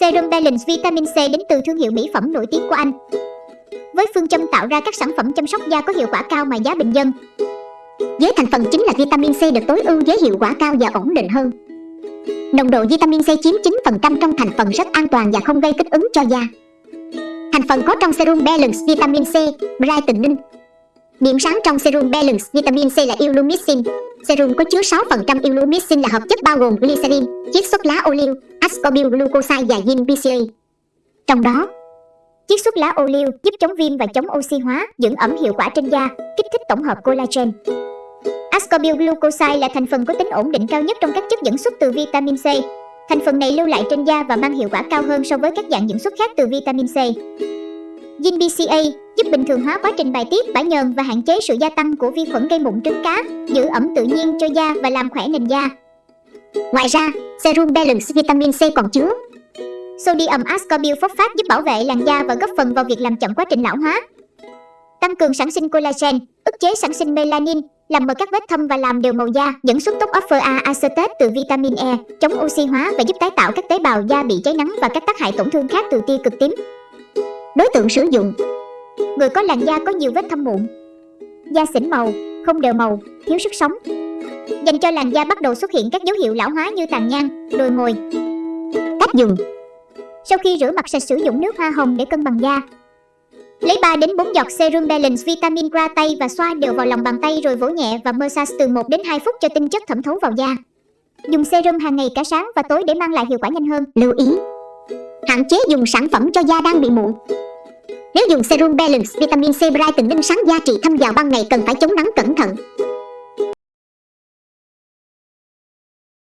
Serum Balance Vitamin C đến từ thương hiệu mỹ phẩm nổi tiếng của Anh. Với phương châm tạo ra các sản phẩm chăm sóc da có hiệu quả cao mà giá bình dân. Với thành phần chính là vitamin C được tối ưu với hiệu quả cao và ổn định hơn. Nồng độ vitamin C chiếm 9% trong thành phần rất an toàn và không gây kích ứng cho da. Thành phần có trong serum Balance Vitamin C, brightening. Điểm sáng trong serum Balance Vitamin C là Illumicin. Serum có chứa 6% Illumicin là hợp chất bao gồm glycerin, chiết xuất lá ô liu, ascorbyl glucoside và yin BCA. Trong đó, chiết xuất lá ô liu giúp chống viêm và chống oxy hóa, dưỡng ẩm hiệu quả trên da, kích thích tổng hợp collagen. Ascorbyl glucoside là thành phần có tính ổn định cao nhất trong các chất dẫn xuất từ vitamin C. Thành phần này lưu lại trên da và mang hiệu quả cao hơn so với các dạng dẫn xuất khác từ vitamin C. Yin BCA giúp bình thường hóa quá trình bài tiết bã nhờn và hạn chế sự gia tăng của vi khuẩn gây mụn trứng cá, giữ ẩm tự nhiên cho da và làm khỏe nền da. Ngoài ra, serum Balance Vitamin C còn chứa Sodium ascorbyl phosphate giúp bảo vệ làn da và góp phần vào việc làm chậm quá trình lão hóa. Tăng cường sản sinh collagen, ức chế sản sinh melanin, làm mờ các vết thâm và làm đều màu da, dẫn xuất tốc alpha A acetate từ vitamin E, chống oxy hóa và giúp tái tạo các tế bào da bị cháy nắng và các tác hại tổn thương khác từ tia cực tím. Đối tượng sử dụng Người có làn da có nhiều vết thâm mụn, da xỉn màu, không đều màu, thiếu sức sống. Dành cho làn da bắt đầu xuất hiện các dấu hiệu lão hóa như tàn nhang, đồi mồi. Cách dùng Sau khi rửa mặt sạch sử dụng nước hoa hồng để cân bằng da, Lấy 3 đến 4 giọt serum balance vitamin ra tay và xoa đều vào lòng bàn tay rồi vỗ nhẹ và massage từ 1 đến 2 phút cho tinh chất thẩm thấu vào da. Dùng serum hàng ngày cả sáng và tối để mang lại hiệu quả nhanh hơn. Lưu ý Hạn chế dùng sản phẩm cho da đang bị mụn. Nếu dùng serum balance vitamin C brightening sáng da trị thâm vào ban ngày cần phải chống nắng cẩn thận.